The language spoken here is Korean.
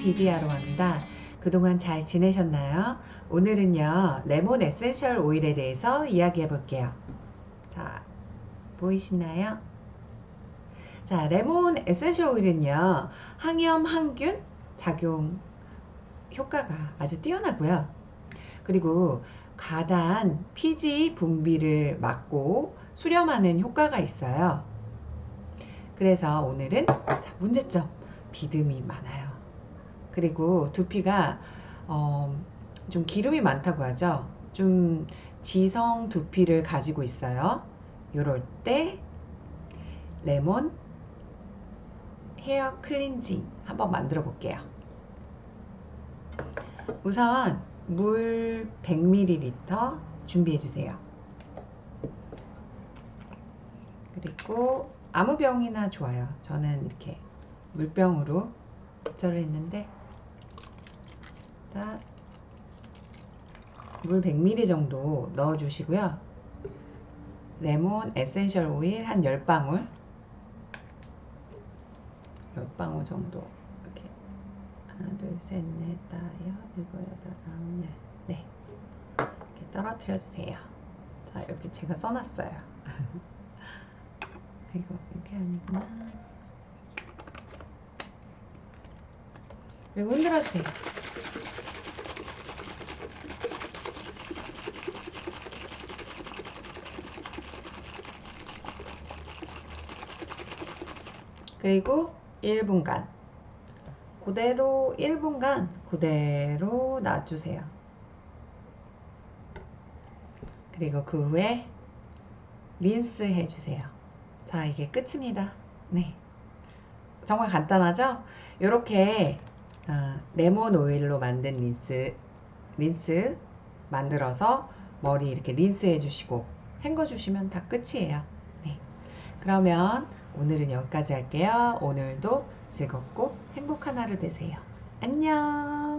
디디아로 합니다. 그동안 잘 지내셨나요? 오늘은요, 레몬 essential oil에 대해서 이야기해 볼게요. 자, 보이시나요? 자, 레몬 essential oil은요, 항염, 항균 작용 효과가 아주 뛰어나고요. 그리고 과다한 피지 분비를 막고 수렴하는 효과가 있어요. 그래서 오늘은 자, 문제점 비듬이 많아요. 그리고 두피가 어, 좀 기름이 많다고 하죠. 좀 지성 두피를 가지고 있어요. 요럴 때 레몬 헤어 클렌징 한번 만들어 볼게요. 우선 물 100ml 준비해 주세요. 그리고 아무 병이나 좋아요. 저는 이렇게 물병으로 대체를 했는데 물 100ml 정도 넣어 주시고요. 레몬 essential oil 한 10방울 10방울 정도 이렇게 하나 둘셋넷 다섯 일곱 여덟 아홉 열 네. 이렇게 떨어뜨려 주세요. 자 이렇게 제가 써놨어요. 이거 이게 아니구나. 그리고 흔들어 주세요. 그리고 1분간 그대로 1분간 그대로 놔주세요. 그리고 그 후에 린스 해주세요. 자, 이게 끝입니다. 네. 정말 간단하죠? 이렇게 어, 레몬 오일로 만든 린스, 린스 만들어서 머리 이렇게 린스 해주시고 헹궈 주시면 다 끝이에요. 네. 그러면 오늘은 여기까지 할게요. 오늘도 즐겁고 행복한 하루 되세요. 안녕!